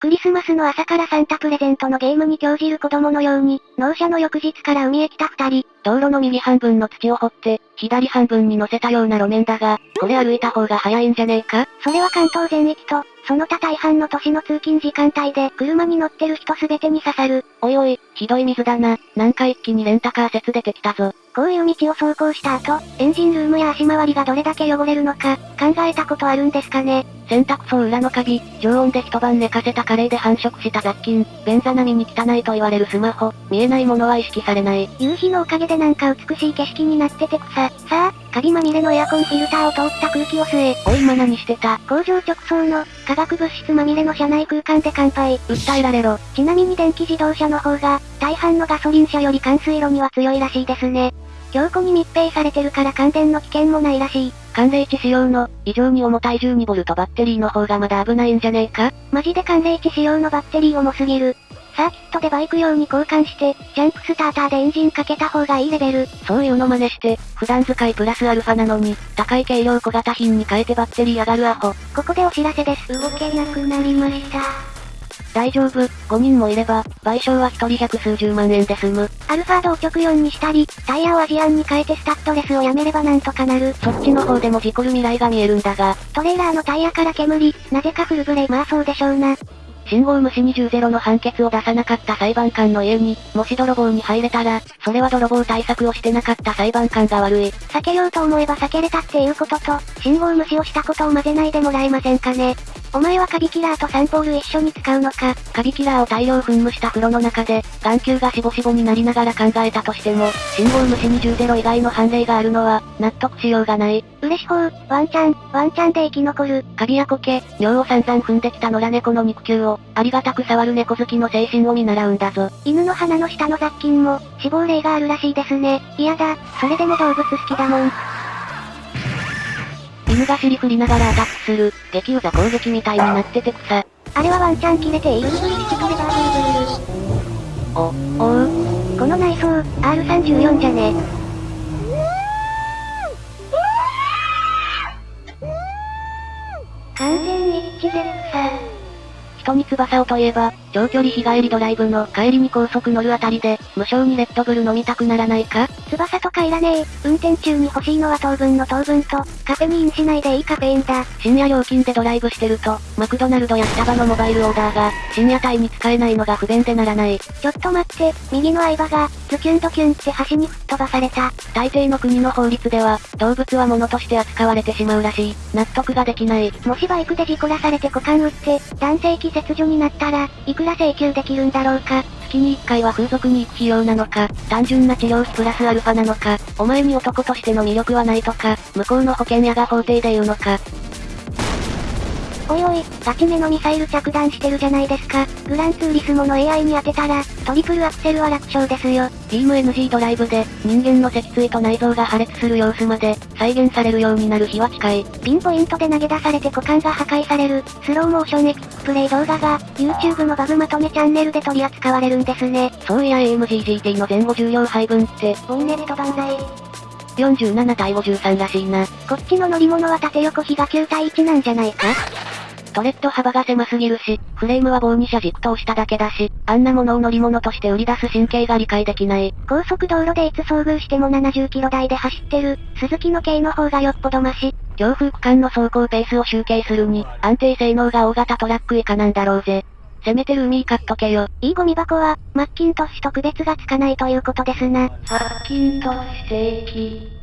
クリスマスの朝からサンタプレゼントのゲームに興じる子供のように、納車の翌日から海へ来た二人。道路の右半分の土を掘って、左半分に乗せたような路面だが、これ歩いた方が早いんじゃねえか？それは関東全域と、その他大半の都市の通勤時間帯で車に乗ってる人すべてに刺さる。おいおい、ひどい水だな。なんか一気にレンタカー説出てきたぞ。こういう道を走行した後、エンジンルームや足回りがどれだけ汚れるのか、考えたことあるんですかね。洗濯槽裏のカビ、常温で一晩寝かせたカレーで繁殖した雑菌、便座並みに汚いと言われるスマホ、見えないものは意識されない。夕日のおかげでなんか美しい景色になってて草。さあ、カビまみれのエアコンフィルターを通った空気を吸え。おい今何してた工場直送の、化学物質まみれの車内空間で乾杯。訴えられろ。ちなみに電気自動車の方が、大半のガソリン車より冠水路には強いらしいですね。強固に密閉されてるから感電の危険もないらしい。寒冷地仕様の、異常に重たい 12V バッテリーの方がまだ危ないんじゃねえか？マジで寒冷地仕様のバッテリー重すぎる。サーキットでバイク用に交換して、ジャンプスターターでエンジンかけた方がいいレベル。そういうの真似して、普段使いプラスアルファなのに、高い軽量小型品に変えてバッテリー上がるアホ。ここでお知らせです。動けなくなりました。大丈夫、5人もいれば、賠償は一人百数十万円で済む。アルファードを直4にしたり、タイヤをアジアンに変えてスタッドレスをやめればなんとかなる。そっちの方でも事故る未来が見えるんだが。トレーラーのタイヤから煙、なぜかフルブレーまあそうでしょうな。信号無視20-0の判決を出さなかった裁判官の家に、もし泥棒に入れたら、それは泥棒対策をしてなかった裁判官が悪い。避けようと思えば避けれたっていうことと、信号無視をしたことを混ぜないでもらえませんかね。お前はカビキラーとサンポール一緒に使うのか？カビキラーを大量噴霧した風呂の中で、眼球がしぼしぼになりながら考えたとしても、信号無視20ゼロ以外の判例があるのは、納得しようがない。嬉しほう、ワンチャン、ワンチャンで生き残る。カビや苔、尿を散々踏んできた野良猫の肉球を、ありがたく触る猫好きの精神を見習うんだぞ。犬の鼻の下の雑菌も、死亡例があるらしいですね。嫌だ、それでも動物好きだもん。犬が尻振りながらアタックする、激ウザ攻撃みたいになってて草。あれはワンチャン切れている。お、おうこの内装、R34 じゃね。完全に一致で草。人に翼をといえば、長距離日帰りドライブの帰りに高速乗るあたりで、無償にレッドブル飲みたくならないか？翼とかいらねえ。運転中に欲しいのは糖分の糖分と、カフェインしないでいいカフェインだ。深夜料金でドライブしてると、マクドナルドやスタバのモバイルオーダーが、深夜帯に使えないのが不便でならない。ちょっと待って、右の相場が、ズキュンドキュンって端に吹っ飛ばされた。大抵の国の法律では、動物は物として扱われてしまうらしい。納得ができない。もしバイクで事故らされて股間打って、男性器切除になったら、いくくら請求できるんだろうか？月に1回は風俗に行く費用なのか、単純な治療費プラスアルファなのか、お前に男としての魅力はないとか、向こうの保険屋が法廷で言うのか、おいおい、ガチめのミサイル着弾してるじゃないですか。グランツーリスモの AI に当てたら、トリプルアクセルは楽勝ですよ。ビーム NG ドライブで、人間の脊椎と内臓が破裂する様子まで、再現されるようになる日は近い。ピンポイントで投げ出されて股間が破壊される、スローモーションエキプレイ動画が、YouTube のバグまとめチャンネルで取り扱われるんですね。そういや AMGGT の前後重量配分って、ボイネット万歳。47対53らしいな。こっちの乗り物は縦横比が9対1なんじゃないか？トレッド幅が狭すぎるし、フレームは棒に車軸と押しただけだし、あんなものを乗り物として売り出す神経が理解できない。高速道路でいつ遭遇しても70キロ台で走ってる、鈴木の軽の方がよっぽどマシ。強風区間の走行ペースを集計するに、安定性能が大型トラック以下なんだろうぜ。せめてルーミー買っとけよ。いいゴミ箱は、マッキントッシュと区別がつかないということですな。マッキントッシュ正規。